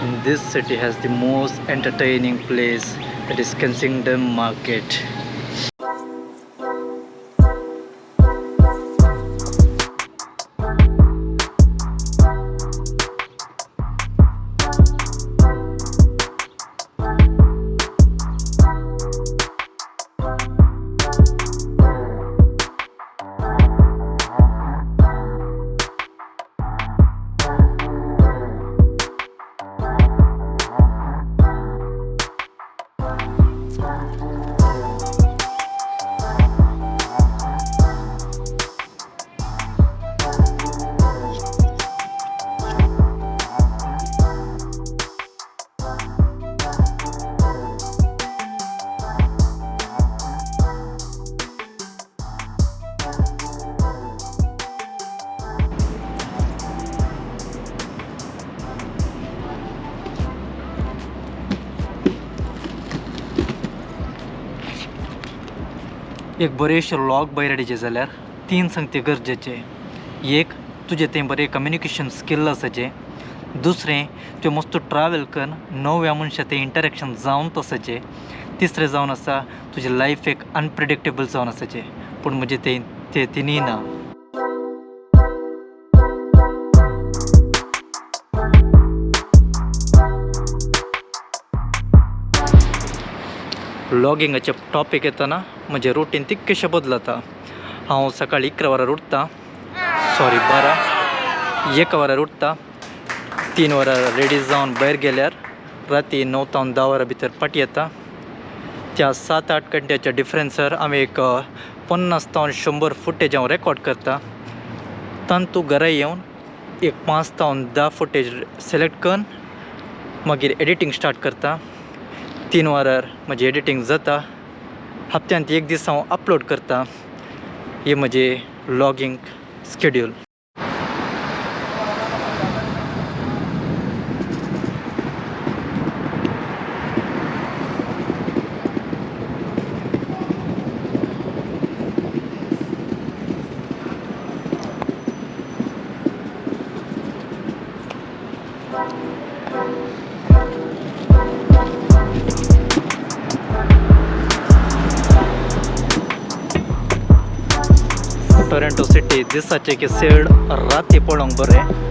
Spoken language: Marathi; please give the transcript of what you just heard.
This city has the most entertaining place that is Kensington Market. एक बरेचशे लॉग बैराडीचे जाल्यार तीन संगती गरजेचे. एक तुजें तें बरें कम्युनिकेशन स्किल आसाचें दुसरें त्यो मस्त ट्रॅव्हल कर नव्या मनशां तें इंटरेक्शन जावन आसाचें तिसरें जावन आसा तुजें लायफ एक अनप्रिडिक्टेबल जावन आसाचें पूण म्हजें तें तें तिनूय ना. लॉगिंगाचे टॉपीक येताना म्हजें रुटीन तितकेशें बदलता. हांव सकाळीं इकरा वरार उठता. सॉरी बारा. एका वरार उठता. तीन वरां रेडी जावन भायर गेल्यार राती णव तावन धा वरां भितर पाटी येता. त्या सात आठ घंट्याच्या डिफरन्सार हांवें एक पन्नास तावन शंबर फुटेज हांव रेकॉर्ड करता. तांतू घरा येवन एक पांच तावन धा फुटेज सिलेक्ट करून मागीर एडिटींग स्टार्ट करता. तीन वरार म्हजी एडिटींग जाता। हप्त्यांत एक दीस हांव अपलोड करता। हे म्हजें लॉगींग स्केड्यूल टोरेंटो सिटी दिसाचे की सेड राती पळोवंक बरें